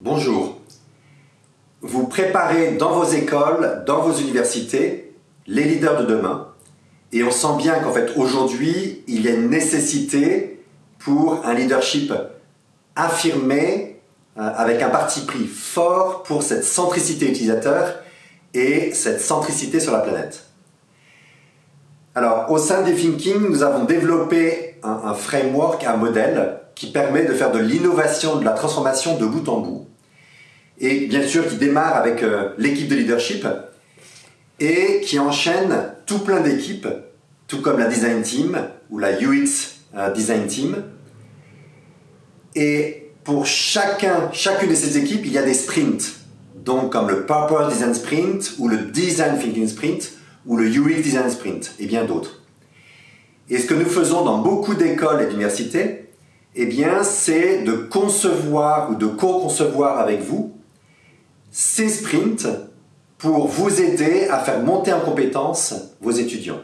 Bonjour. Vous préparez dans vos écoles, dans vos universités, les leaders de demain. Et on sent bien qu'en fait aujourd'hui, il y a une nécessité pour un leadership affirmé, euh, avec un parti pris fort pour cette centricité utilisateur et cette centricité sur la planète. Alors, au sein des Thinking, nous avons développé un, un framework, un modèle qui permet de faire de l'innovation, de la transformation de bout en bout et bien sûr qui démarre avec euh, l'équipe de leadership et qui enchaîne tout plein d'équipes, tout comme la design team ou la UX euh, design team. Et pour chacun, chacune de ces équipes, il y a des sprints. Donc comme le Purpose Design Sprint ou le Design Thinking Sprint ou le UX Design Sprint et bien d'autres. Et ce que nous faisons dans beaucoup d'écoles et d'universités, eh bien, c'est de concevoir ou de co-concevoir avec vous ces sprints pour vous aider à faire monter en compétence vos étudiants.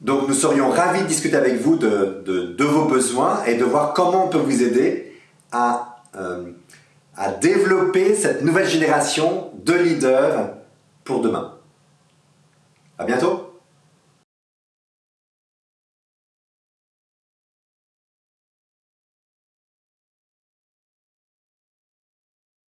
Donc nous serions ravis de discuter avec vous de, vos besoins et de voir comment on peut vous aider à, euh, à développer cette nouvelle génération de leaders pour demain. À bientôt